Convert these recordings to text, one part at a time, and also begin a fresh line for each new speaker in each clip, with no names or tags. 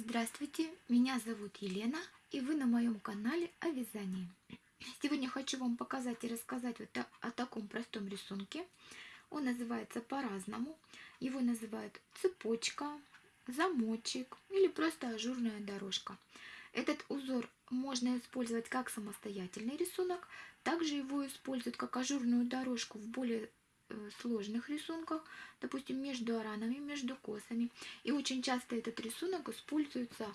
Здравствуйте, меня зовут Елена, и вы на моем канале о вязании. Сегодня хочу вам показать и рассказать вот о таком простом рисунке. Он называется по-разному. Его называют цепочка, замочек или просто ажурная дорожка. Этот узор можно использовать как самостоятельный рисунок, также его используют как ажурную дорожку в более сложных рисунках, допустим, между аранами, между косами. И очень часто этот рисунок используется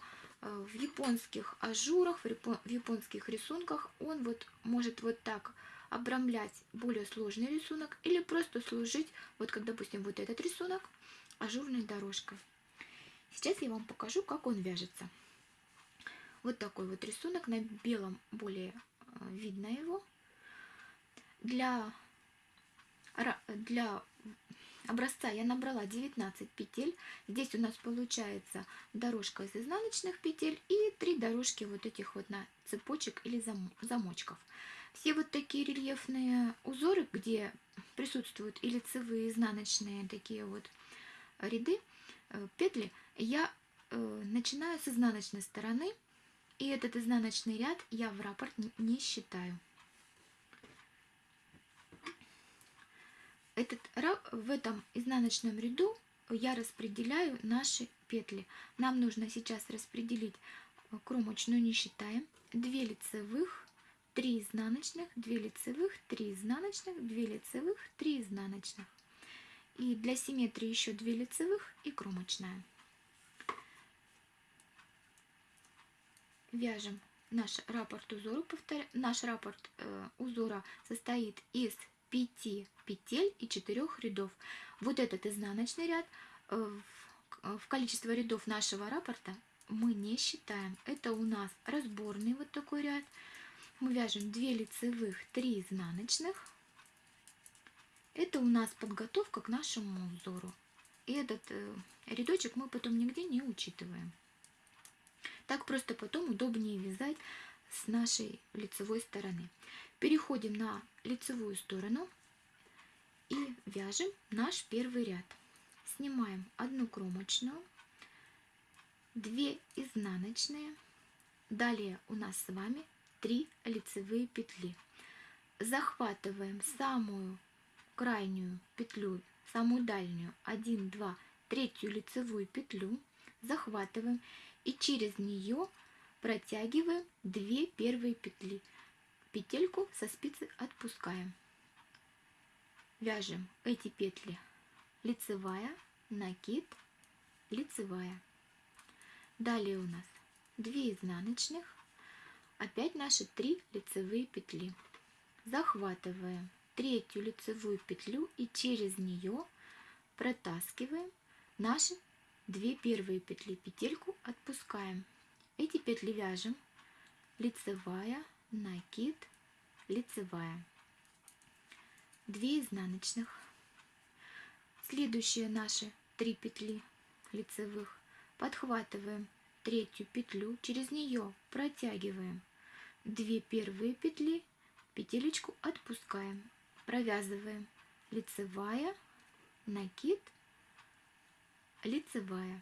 э, в японских ажурах, в японских рисунках. Он вот может вот так обрамлять более сложный рисунок или просто служить, вот как, допустим, вот этот рисунок, ажурной дорожкой. Сейчас я вам покажу, как он вяжется. Вот такой вот рисунок, на белом более э, видно его. Для для образца я набрала 19 петель. Здесь у нас получается дорожка из изнаночных петель и три дорожки вот этих вот на цепочек или замочков. Все вот такие рельефные узоры, где присутствуют и лицевые, и изнаночные такие вот ряды, э, петли, я э, начинаю с изнаночной стороны, и этот изнаночный ряд я в раппорт не считаю. Этот, в этом изнаночном ряду я распределяю наши петли. Нам нужно сейчас распределить э, кромочную, не считаем, 2 лицевых, 3 изнаночных, 2 лицевых, 3 изнаночных, 2 лицевых, 3 изнаночных. И для симметрии еще 2 лицевых и кромочная. Вяжем наш раппорт узора. Повторяю, наш раппорт э, узора состоит из 5 петель и 4 рядов. Вот этот изнаночный ряд э, в количество рядов нашего раппорта мы не считаем. Это у нас разборный вот такой ряд. Мы вяжем 2 лицевых, 3 изнаночных. Это у нас подготовка к нашему узору. И этот э, рядочек мы потом нигде не учитываем. Так просто потом удобнее вязать с нашей лицевой стороны. Переходим на лицевую сторону и вяжем наш первый ряд. Снимаем одну кромочную, 2 изнаночные, далее у нас с вами 3 лицевые петли. Захватываем самую крайнюю петлю, самую дальнюю, 1, 2, третью лицевую петлю, захватываем и через нее протягиваем 2 первые петли петельку со спицы отпускаем. Вяжем эти петли лицевая, накид, лицевая. Далее у нас 2 изнаночных, опять наши 3 лицевые петли. Захватываем третью лицевую петлю и через нее протаскиваем наши две первые петли петельку отпускаем эти петли вяжем лицевая накид, лицевая, 2 изнаночных. Следующие наши 3 петли лицевых. Подхватываем третью петлю, через нее протягиваем. 2 первые петли, петелечку отпускаем, провязываем. Лицевая, накид, лицевая.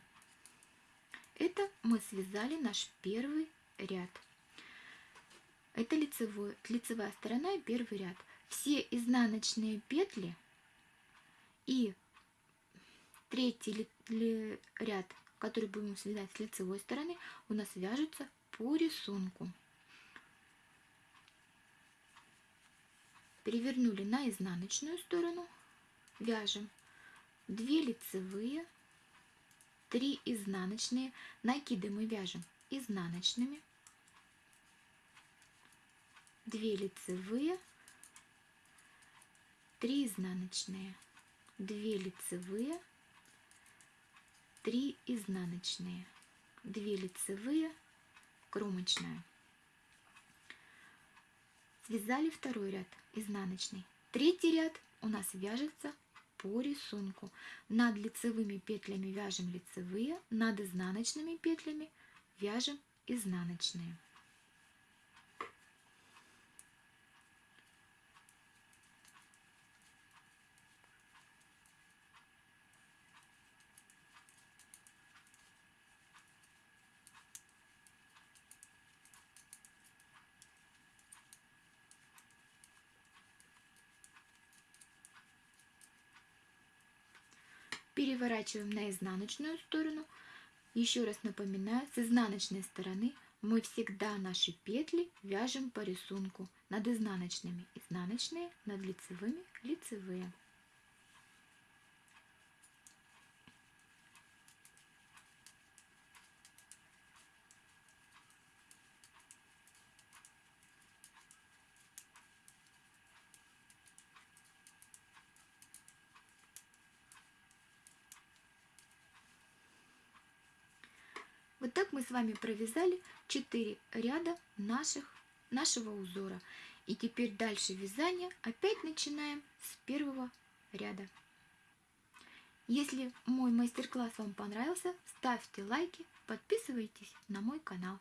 Это мы связали наш первый ряд. Это лицевой, лицевая сторона и первый ряд. Все изнаночные петли и третий ряд, который будем связать с лицевой стороны, у нас вяжутся по рисунку. Перевернули на изнаночную сторону, вяжем 2 лицевые, 3 изнаночные, накиды мы вяжем изнаночными, 2 лицевые, 3 изнаночные, 2 лицевые, 3 изнаночные, 2 лицевые, кромочная. Связали второй ряд изнаночный. Третий ряд у нас вяжется по рисунку. Над лицевыми петлями вяжем лицевые, над изнаночными петлями вяжем изнаночные. Переворачиваем на изнаночную сторону. Еще раз напоминаю, с изнаночной стороны мы всегда наши петли вяжем по рисунку над изнаночными. Изнаночные, над лицевыми, лицевые. Вот так мы с вами провязали 4 ряда наших, нашего узора. И теперь дальше вязание опять начинаем с первого ряда. Если мой мастер-класс вам понравился, ставьте лайки, подписывайтесь на мой канал.